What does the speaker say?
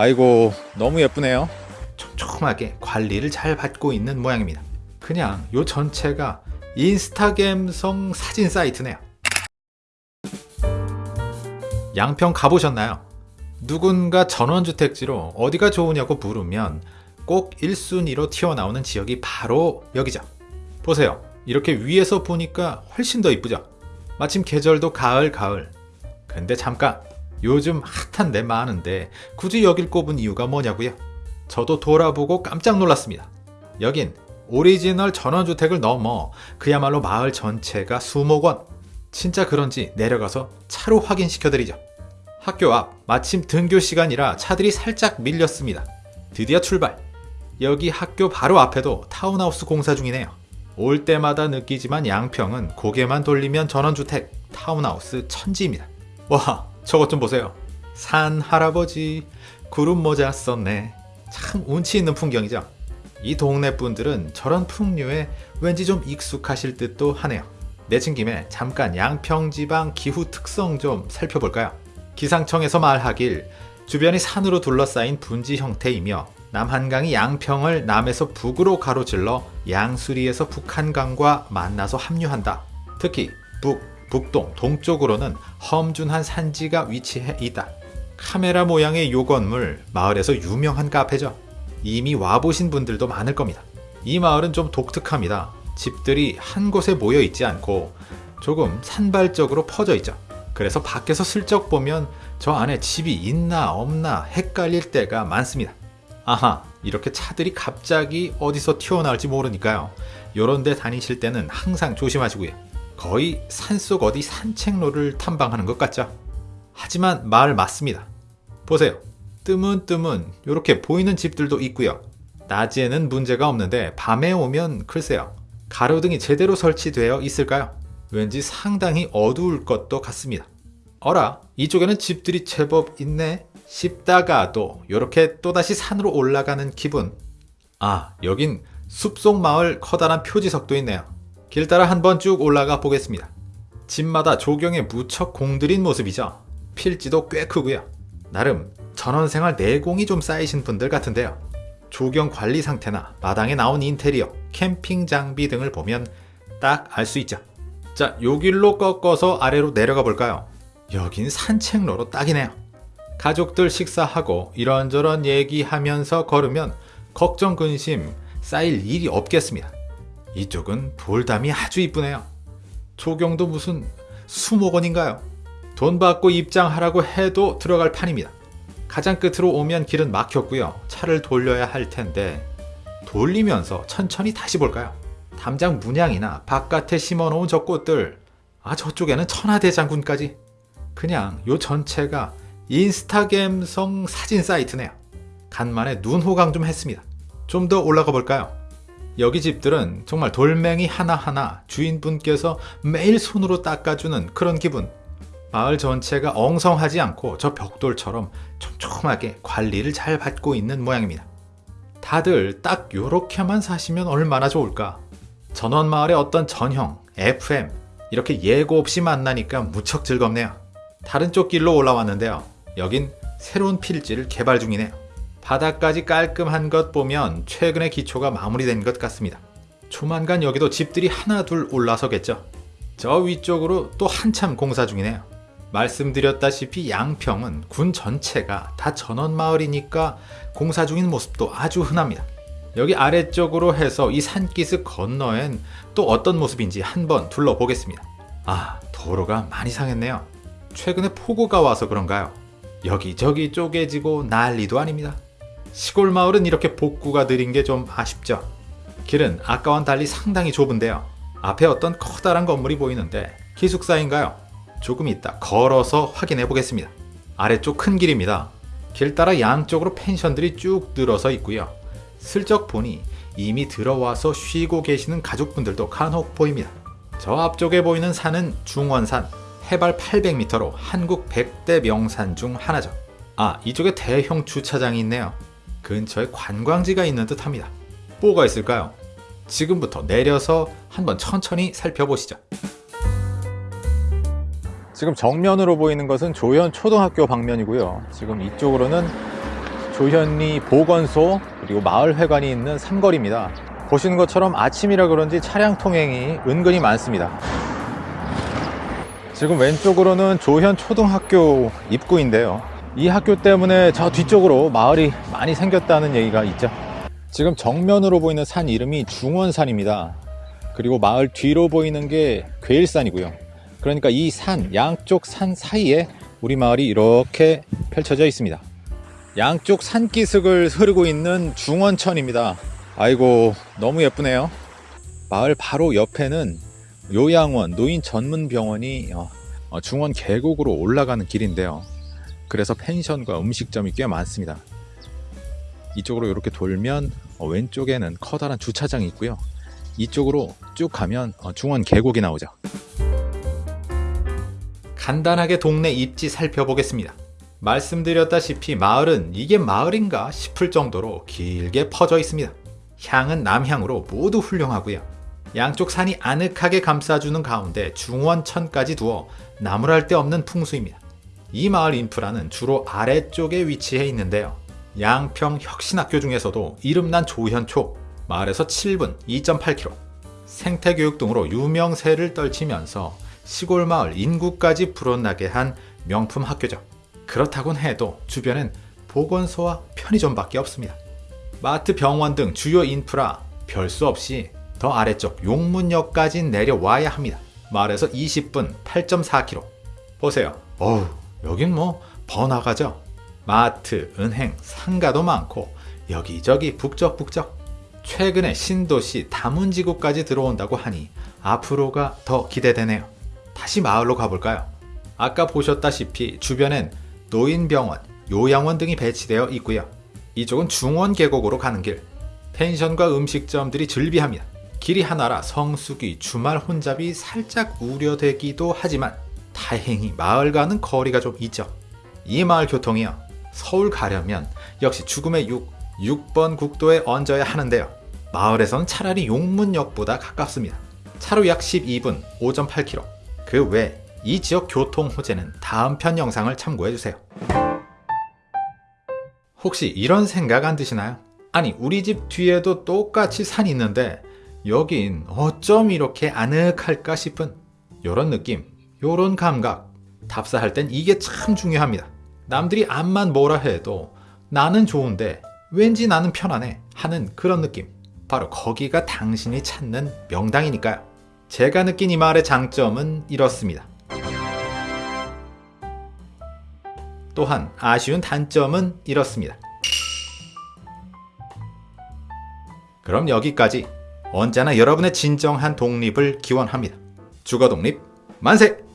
아이고 너무 예쁘네요 촘촘하게 관리를 잘 받고 있는 모양입니다. 그냥 요 전체가 인스타그램성 사진 사이트네요. 양평 가보셨나요? 누군가 전원주택지로 어디가 좋으냐고 물으면 꼭 1순위로 튀어나오는 지역이 바로 여기죠. 보세요. 이렇게 위에서 보니까 훨씬 더 이쁘죠? 마침 계절도 가을 가을. 근데 잠깐 요즘 핫한 데 많은데 굳이 여길 꼽은 이유가 뭐냐고요? 저도 돌아보고 깜짝 놀랐습니다. 여긴 오리지널 전원주택을 넘어 그야말로 마을 전체가 수목원. 진짜 그런지 내려가서 차로 확인시켜드리죠. 학교 앞 마침 등교 시간이라 차들이 살짝 밀렸습니다. 드디어 출발. 여기 학교 바로 앞에도 타운하우스 공사 중이네요. 올 때마다 느끼지만 양평은 고개만 돌리면 전원주택, 타운하우스 천지입니다. 와, 저것 좀 보세요. 산 할아버지, 구름 모자 썼네. 참 운치 있는 풍경이죠. 이 동네 분들은 저런 풍류에 왠지 좀 익숙하실 듯도 하네요. 내친 김에 잠깐 양평지방 기후 특성 좀 살펴볼까요? 기상청에서 말하길 주변이 산으로 둘러싸인 분지 형태이며 남한강이 양평을 남에서 북으로 가로질러 양수리에서 북한강과 만나서 합류한다. 특히 북, 북동, 동쪽으로는 험준한 산지가 위치해 있다. 카메라 모양의 요 건물 마을에서 유명한 카페죠. 이미 와보신 분들도 많을 겁니다. 이 마을은 좀 독특합니다. 집들이 한 곳에 모여 있지 않고 조금 산발적으로 퍼져 있죠. 그래서 밖에서 슬쩍 보면 저 안에 집이 있나 없나 헷갈릴 때가 많습니다. 아하, 이렇게 차들이 갑자기 어디서 튀어나올지 모르니까요. 요런 데 다니실 때는 항상 조심하시고요. 거의 산속 어디 산책로를 탐방하는 것 같죠? 하지만 말 맞습니다. 보세요. 뜨문뜨문 이렇게 보이는 집들도 있고요. 낮에는 문제가 없는데 밤에 오면 글쎄요. 가로등이 제대로 설치되어 있을까요? 왠지 상당히 어두울 것도 같습니다. 어라 이쪽에는 집들이 제법 있네 싶다가도 이렇게 또다시 산으로 올라가는 기분 아 여긴 숲속 마을 커다란 표지석도 있네요 길 따라 한번 쭉 올라가 보겠습니다 집마다 조경에 무척 공들인 모습이죠 필지도 꽤 크고요 나름 전원생활 내공이 좀 쌓이신 분들 같은데요 조경 관리 상태나 마당에 나온 인테리어 캠핑 장비 등을 보면 딱 알 수 있죠 자, 요 길로 꺾어서 아래로 내려가 볼까요? 여긴 산책로로 딱이네요. 가족들 식사하고 이런저런 얘기하면서 걸으면 걱정 근심 쌓일 일이 없겠습니다. 이쪽은 돌담이 아주 이쁘네요. 조경도 무슨 수목원인가요? 돈 받고 입장하라고 해도 들어갈 판입니다. 가장 끝으로 오면 길은 막혔고요. 차를 돌려야 할 텐데 돌리면서 천천히 다시 볼까요? 담장 문양이나 바깥에 심어놓은 저 꽃들 아 저쪽에는 천하대장군까지 그냥 요 전체가 인스타그램성 사진 사이트네요 간만에 눈 호강 좀 했습니다 좀 더 올라가 볼까요 여기 집들은 정말 돌멩이 하나하나 주인분께서 매일 손으로 닦아주는 그런 기분 마을 전체가 엉성하지 않고 저 벽돌처럼 촘촘하게 관리를 잘 받고 있는 모양입니다 다들 딱 요렇게만 사시면 얼마나 좋을까 전원마을의 어떤 전형, FM 이렇게 예고 없이 만나니까 무척 즐겁네요. 다른 쪽 길로 올라왔는데요. 여긴 새로운 필지를 개발 중이네요. 바닥까지 깔끔한 것 보면 최근에 기초가 마무리된 것 같습니다. 조만간 여기도 집들이 하나 둘 올라서겠죠. 저 위쪽으로 또 한참 공사 중이네요. 말씀드렸다시피 양평은 군 전체가 다 전원마을이니까 공사 중인 모습도 아주 흔합니다. 여기 아래쪽으로 해서 이 산기슭 건너엔 또 어떤 모습인지 한번 둘러보겠습니다. 아 도로가 많이 상했네요. 최근에 폭우가 와서 그런가요? 여기저기 쪼개지고 난리도 아닙니다. 시골 마을은 이렇게 복구가 느린 게 좀 아쉽죠. 길은 아까와는 달리 상당히 좁은데요. 앞에 어떤 커다란 건물이 보이는데 기숙사인가요? 조금 있다 걸어서 확인해 보겠습니다. 아래쪽 큰 길입니다. 길 따라 양쪽으로 펜션들이 쭉 늘어서 있고요. 슬쩍 보니 이미 들어와서 쉬고 계시는 가족분들도 간혹 보입니다. 저 앞쪽에 보이는 산은 중원산 해발 800m로 한국 100대 명산 중 하나죠. 아 이쪽에 대형 주차장이 있네요. 근처에 관광지가 있는 듯 합니다. 뭐가 있을까요? 지금부터 내려서 한번 천천히 살펴보시죠. 지금 정면으로 보이는 것은 조현 초등학교 방면이고요 지금 이쪽으로는 조현리 보건소 그리고 마을회관이 있는 삼거리입니다. 보시는 것처럼 아침이라 그런지 차량 통행이 은근히 많습니다. 지금 왼쪽으로는 조현 초등학교 입구인데요. 이 학교 때문에 저 뒤쪽으로 마을이 많이 생겼다는 얘기가 있죠. 지금 정면으로 보이는 산 이름이 중원산입니다. 그리고 마을 뒤로 보이는 게 괴일산이고요. 그러니까 이 산, 양쪽 산 사이에 우리 마을이 이렇게 펼쳐져 있습니다. 양쪽 산기슭을 흐르고 있는 중원천입니다. 아이고, 너무 예쁘네요. 마을 바로 옆에는 요양원, 노인 전문 병원이 어, 어, 중원 계곡으로 올라가는 길인데요. 그래서 펜션과 음식점이 꽤 많습니다. 이쪽으로 이렇게 돌면 어, 왼쪽에는 커다란 주차장이 있고요. 이쪽으로 쭉 가면 어, 중원 계곡이 나오죠. 간단하게 동네 입지 살펴보겠습니다. 말씀드렸다시피 마을은 이게 마을인가 싶을 정도로 길게 퍼져 있습니다. 향은 남향으로 모두 훌륭하고요. 양쪽 산이 아늑하게 감싸주는 가운데 중원천까지 두어 나무랄 데 없는 풍수입니다. 이 마을 인프라는 주로 아래쪽에 위치해 있는데요. 양평 혁신학교 중에서도 이름난 조현초, 마을에서 7분 2.8km, 생태교육 등으로 유명세를 떨치면서 시골 마을 인구까지 불어나게 한 명품 학교죠. 그렇다곤 해도 주변엔 보건소와 편의점밖에 없습니다. 마트, 병원 등 주요 인프라 별 수 없이 더 아래쪽 용문역까지 내려와야 합니다. 마을에서 20분 8.4km. 보세요. 어우, 여긴 뭐 번화가죠. 마트, 은행, 상가도 많고 여기저기 북적북적. 최근에 신도시 다문지구까지 들어온다고 하니 앞으로가 더 기대되네요. 다시 마을로 가볼까요? 아까 보셨다시피 주변엔 노인병원, 요양원 등이 배치되어 있고요. 이쪽은 중원 계곡으로 가는 길. 펜션과 음식점들이 즐비합니다. 길이 하나라 성수기 주말 혼잡이 살짝 우려되기도 하지만 다행히 마을과는 거리가 좀 있죠. 이 마을 교통이요. 서울 가려면 역시 죽음의 6, 6번 국도에 얹어야 하는데요. 마을에선 차라리 용문역보다 가깝습니다. 차로 약 12분 5.8km. 그 외 이 지역 교통 호재는 다음 편 영상을 참고해 주세요. 혹시 이런 생각 안 드시나요? 아니 우리 집 뒤에도 똑같이 산이 있는데 여긴 어쩜 이렇게 아늑할까 싶은 요런 느낌, 요런 감각 답사할 땐 이게 참 중요합니다. 남들이 암만 뭐라 해도 나는 좋은데 왠지 나는 편안해 하는 그런 느낌 바로 거기가 당신이 찾는 명당이니까요. 제가 느낀 이 말의 장점은 이렇습니다. 또한 아쉬운 단점은 이렇습니다. 그럼 여기까지 언제나 여러분의 진정한 독립을 기원합니다. 주거 독립 만세!